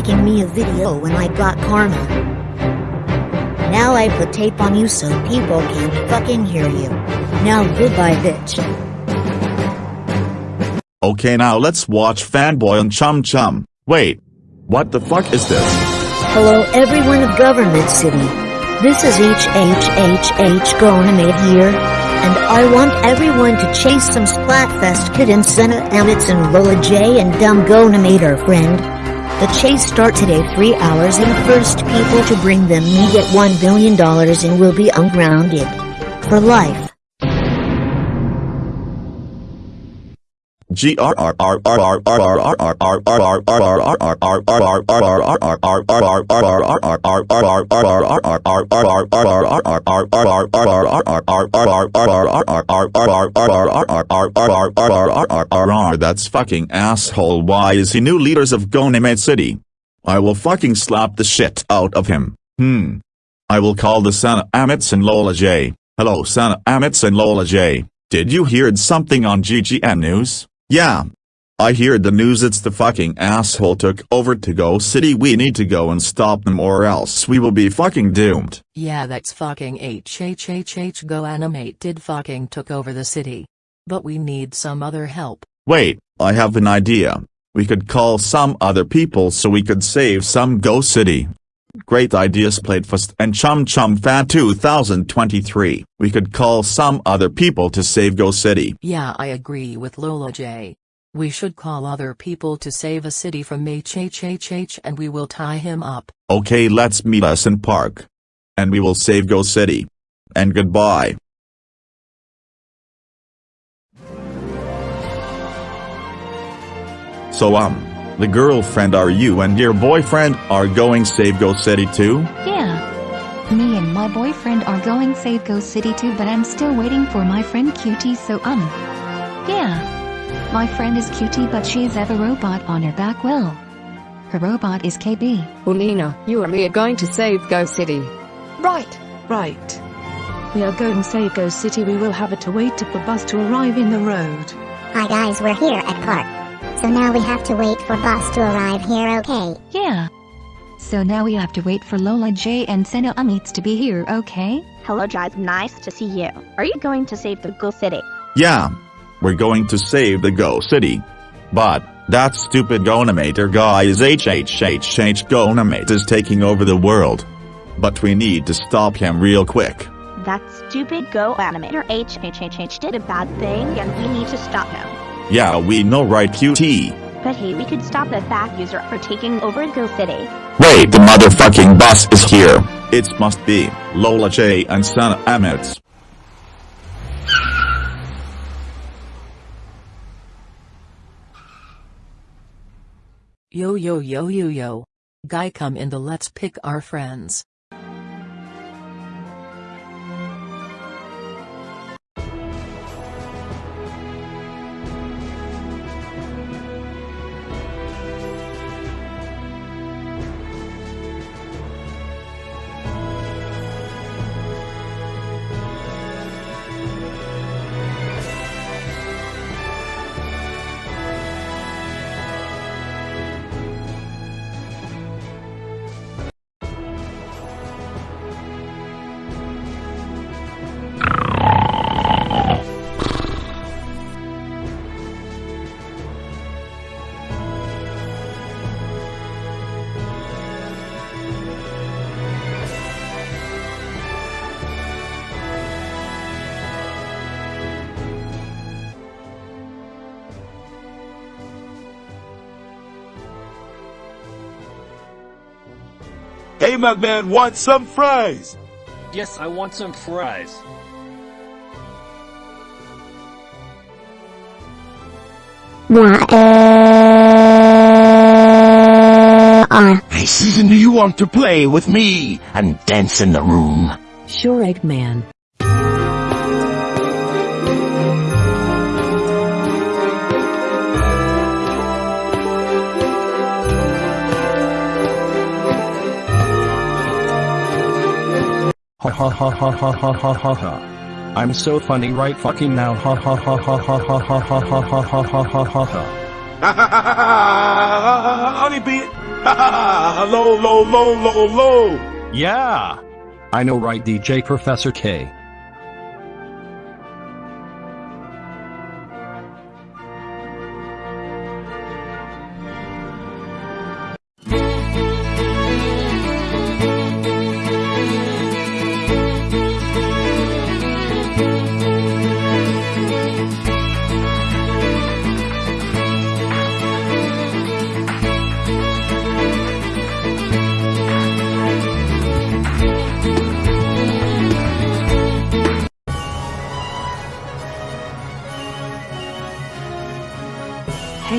making me a video when I got karma. Now I put tape on you so people can't fucking hear you. Now goodbye bitch. Okay now let's watch Fanboy and Chum Chum. Wait. What the fuck is this? Hello everyone of GoAnimate City. This is HHHH GoAnimate here, and I want everyone to chase some Splatfest Kid and Senna Amitz and Lola J and Dumb GoAnimate our friend. The chase start today 3 hours and first people to bring them me get $1 billion and will be ungrounded. For life. That's fucking asshole why is he new leaders of City? I will fucking slap the shit out of him. Hmm. I will call the Santa Amitz and Lola J. Hello Santa Amitz and Lola J. Did you hear something on GGN News? Yeah. I heard the news it's the fucking asshole took over to Go City we need to go and stop them or else we will be fucking doomed. Yeah that's fucking HHHH Go Animate did fucking took over the city. But we need some other help. Wait, I have an idea. We could call some other people so we could save some Go City. Great ideas Splatfest and Chum Chum Fan 2023. We could call some other people to save Go City. Yeah I agree with Lola J. We should call other people to save a city from HHHH and we will tie him up. Okay let's meet us in park. And we will save Go City. And goodbye. So um, the girlfriend are you and your boyfriend are going save Go City too? Yeah. Me and my boyfriend are going save Go City too but I'm still waiting for my friend Cutie so um. Yeah. My friend is Cutie but she's have a robot on her back well. Her robot is KB. Ulina, you and me are going to save Go City. Right, right. We are going to save Go City we will have to wait for the bus to arrive in the road. Hi guys we're here at park. So now we have to wait for bus to arrive here okay? Yeah. So now we have to wait for Lola J and Senna Amitz to be here okay? Hello guys, nice to see you. Are you going to save the Go City? Yeah. We're going to save the Go City. But, that stupid GoAnimator guy is HHHH GoAnimate is taking over the world. But we need to stop him real quick. That stupid Go animator HHHH did a bad thing and we need to stop him. Yeah we know right QT. But hey, we could stop the fat user for taking over Go City. Wait the motherfucking bus is here. It must be Lola J and Sana Amitz. Yo yo yo yo yo. Guy come in the let's pick our friends. Hey, wants some fries? Yes, I want some fries. Hey, Susan, do you want to play with me and dance in the room? Sure Eggman. Ha ha ha ha ha ha ha ha ha. I'm so funny right fucking now. Ha ha ha ha ha ha ha ha ha ha ha ha ha ha. Honey. Ha ha ha! Low, low, low, low, low! Yeah! I know right DJ Professor K.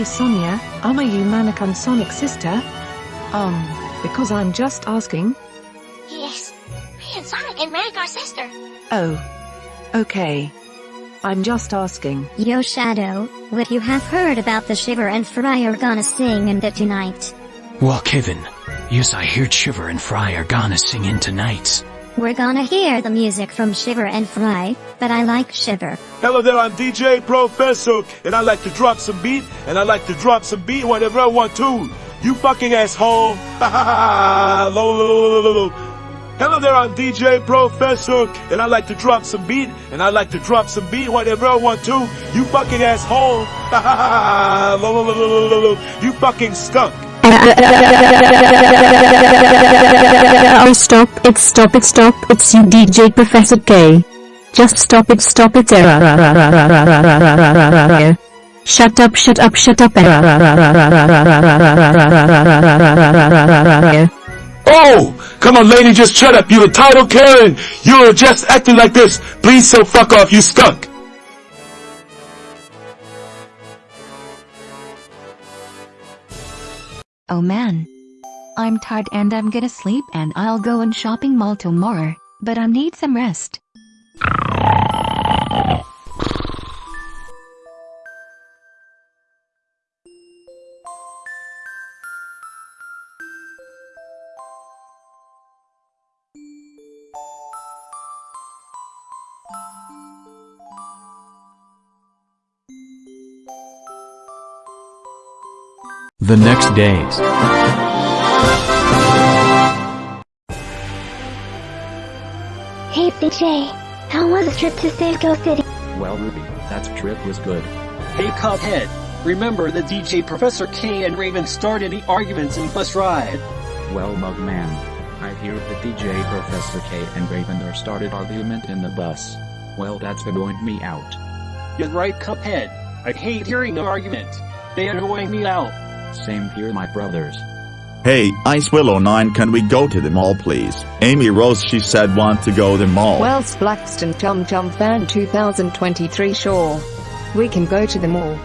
Hey Sonia, are you Mannequin Sonic sister? Um, because I'm just asking. Yes, me and Sonic and Manic are sister. Oh. Okay. I'm just asking. Yo Shadow, what you have heard about the Shiver and Frye are gonna sing in it tonight. Well Kevin, yes I heard Shiver and Frye are gonna sing in tonight. We're gonna hear the music from Shiver and Frye, but I like Shiver. Hello there, I'm DJ Professor, and I like to drop some beat, and I like to drop some beat whenever I want to. You fucking asshole! Hello there, I'm DJ Professor, and I like to drop some beat, and I like to drop some beat whenever I want to. You fucking asshole! You fucking skunk! Oh stop it stop it stop it's you DJ Professor K. Just stop it stop it Shut up shut up shut up Oh! Come on lady, just shut up, you're a title Karen! You're just acting like this! Please so fuck off, you skunk! Oh man. I'm tired and I'm gonna sleep and I'll go in shopping mall tomorrow, but I need some rest. The next days. Hey DJ, how was the trip to Save Go City? Well, Ruby, that trip was good. Hey, Cuphead. Remember that DJ Professor K and Raven started the arguments in the bus ride. Well, Mugman. I hear that DJ Professor K and Raven are started argument in the bus. Well, that's annoyed me out. You're right, Cuphead. I hate hearing the argument. They are annoying me out. Same here, my brothers. Hey, Ice Willow 9 can we go to the mall please? Amy Rose she said want to go to the mall. Well, Splaxton Chum Chum Fan 2023 sure. We can go to the mall.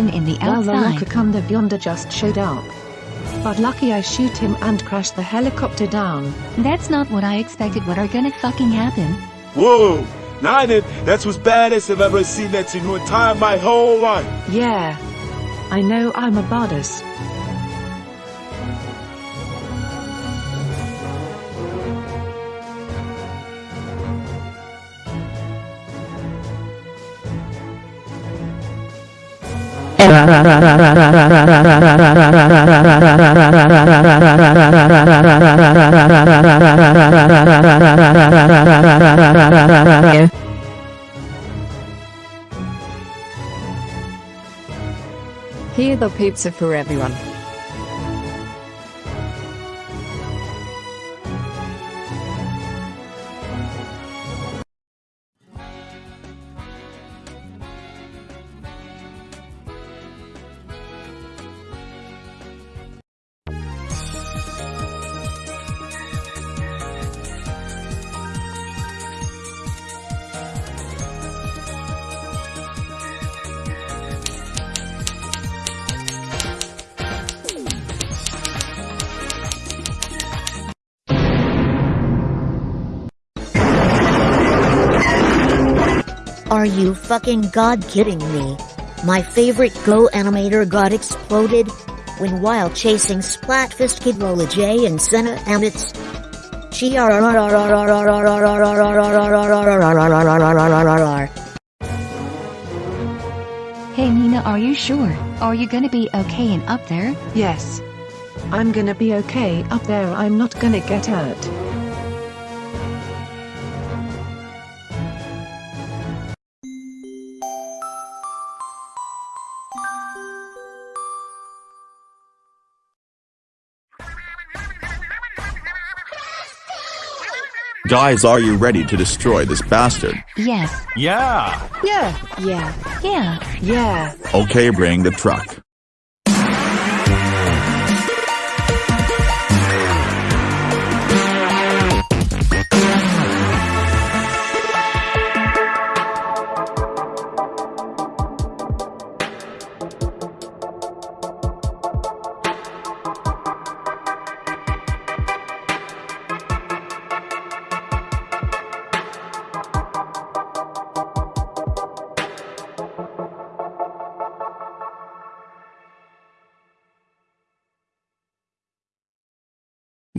What happened in the Well, the outside? Lakakum the Yonder just showed up. But lucky I shoot him and crash the helicopter down. That's not what I expected. What are gonna fucking happen? Whoa! Now then, that's what's baddest I've ever seen that's in no time my whole life. Yeah. I know I'm a badass. Here the pizza for everyone. Are you fucking god kidding me? My favorite Go animator got exploded when while chasing Splatfist Kid Lola J and Senna Amitz. Hey Nina, are you sure? Are you gonna be okay in up there? Yes. I'm gonna be okay up there. I'm not gonna get hurt. Guys, are you ready to destroy this bastard? Yes. Yeah. Yeah. Yeah. Yeah. Yeah. Okay, bring the truck.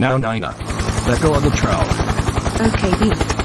Now Nina. Let go of the trowel. Okay, beat.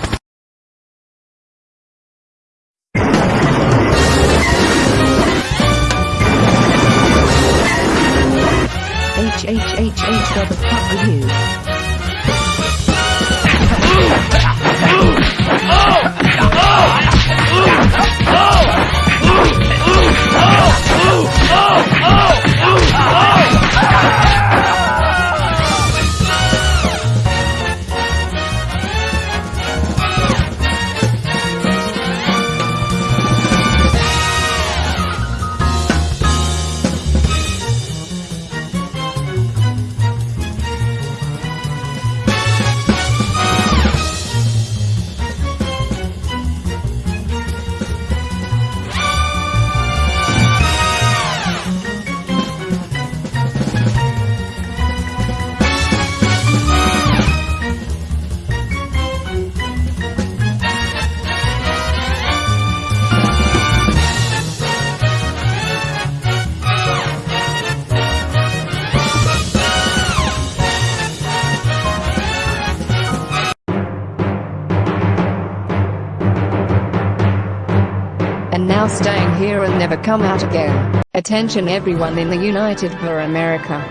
Now staying here and never come out again. Attention everyone in the United for America.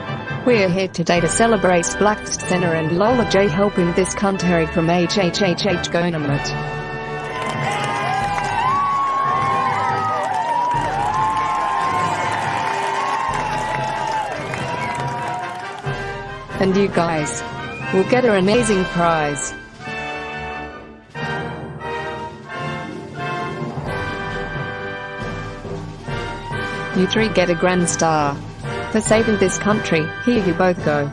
We're here today to celebrate Black Center and Lola J helping this country from HHHH Government. And you guys will get an amazing prize. You three get a grand star. For saving this country, here you both go.